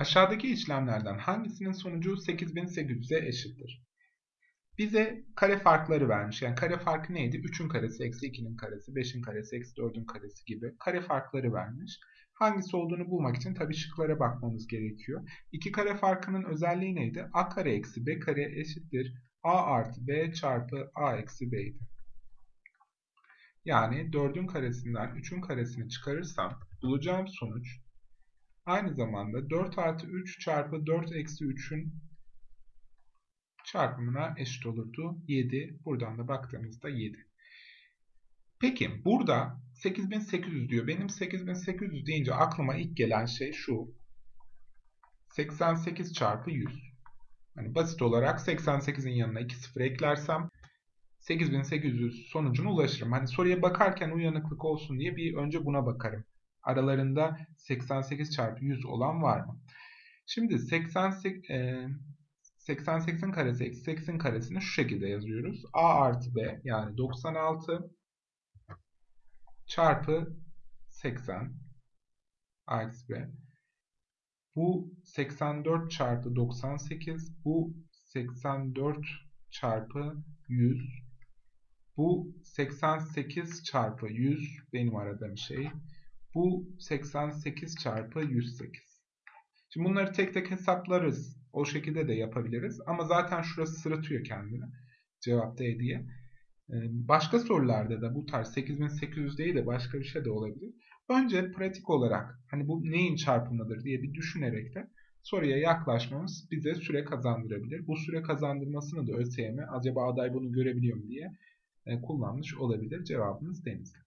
Aşağıdaki işlemlerden hangisinin sonucu 8800'e eşittir? Bize kare farkları vermiş. Yani kare farkı neydi? 3'ün karesi, eksi 2'nin karesi, 5'in karesi, eksi 4'ün karesi gibi kare farkları vermiş. Hangisi olduğunu bulmak için tabii şıklara bakmamız gerekiyor. İki kare farkının özelliği neydi? a kare eksi b kare eşittir a artı b çarpı a eksi b'ydi. Yani 4'ün karesinden 3'ün karesini çıkarırsam bulacağım sonuç aynı zamanda 4 artı 3 çarpı 4 eksi 3'ün çarpımına eşit olurdu. 7. Buradan da baktığımızda 7. Peki burada 8800 diyor. Benim 8800 deyince aklıma ilk gelen şey şu. 88 çarpı 100. Hani basit olarak 88'in yanına 2 sıfır eklersem 8800 sonucuna ulaşırım. Hani soruya bakarken uyanıklık olsun diye bir önce buna bakarım. Aralarında 88 çarpı 100 olan var mı? Şimdi 88, e, 88'in karesi eksi 8'in karesini şu şekilde yazıyoruz. A artı B yani 96 çarpı 80 artı B. Bu 84 çarpı 98. Bu 84 çarpı 100. Bu 88 çarpı 100 benim aradığım şey. Bu 88 çarpı 108. Şimdi bunları tek tek hesaplarız. O şekilde de yapabiliriz. Ama zaten şurası sırıtıyor kendini. Cevap D diye. Ee, başka sorularda da bu tarz 8800 değil de başka bir şey de olabilir. Önce pratik olarak hani bu neyin çarpımıdır diye bir düşünerek de soruya yaklaşmamız bize süre kazandırabilir. Bu süre kazandırmasını da ÖSYM acaba aday bunu görebiliyor mu diye e, kullanmış olabilir. Cevabımız Denizli.